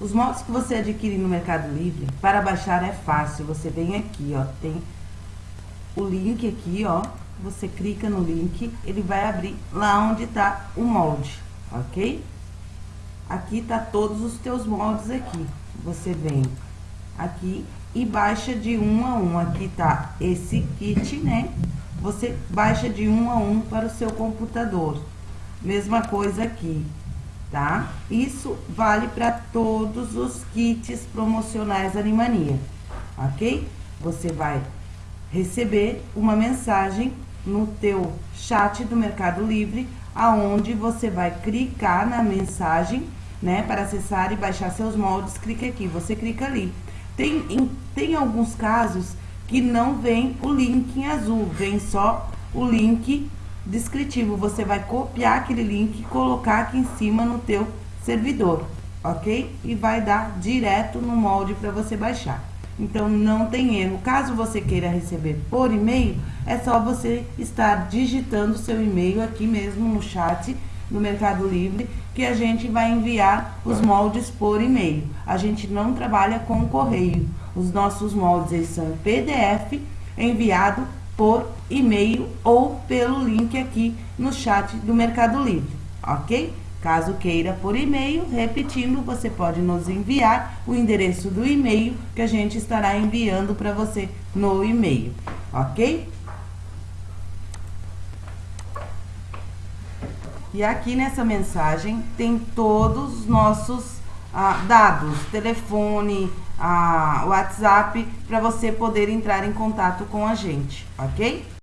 Os moldes que você adquire no Mercado Livre, para baixar é fácil. Você vem aqui, ó, tem o link aqui, ó. Você clica no link, ele vai abrir lá onde tá o molde, ok? Aqui tá todos os teus moldes aqui. Você vem aqui e baixa de um a um. Aqui tá esse kit, né? Você baixa de um a um para o seu computador. Mesma coisa aqui, tá? Isso vale para todos os kits promocionais Animania, ok? Você vai receber uma mensagem no teu chat do Mercado Livre, aonde você vai clicar na mensagem, né, para acessar e baixar seus moldes, clica aqui, você clica ali. Tem, em, tem alguns casos que não vem o link em azul, vem só o link descritivo. Você vai copiar aquele link e colocar aqui em cima no teu servidor, ok? E vai dar direto no molde para você baixar. Então, não tem erro. Caso você queira receber por e-mail, é só você estar digitando seu e-mail aqui mesmo no chat no Mercado Livre, que a gente vai enviar os moldes por e-mail. A gente não trabalha com correio. Os nossos moldes são PDF enviado por e-mail ou pelo link aqui no chat do Mercado Livre, ok? Caso queira por e-mail, repetindo, você pode nos enviar o endereço do e-mail que a gente estará enviando para você no e-mail, ok? E aqui nessa mensagem tem todos os nossos ah, dados, telefone, ah, WhatsApp, para você poder entrar em contato com a gente, ok?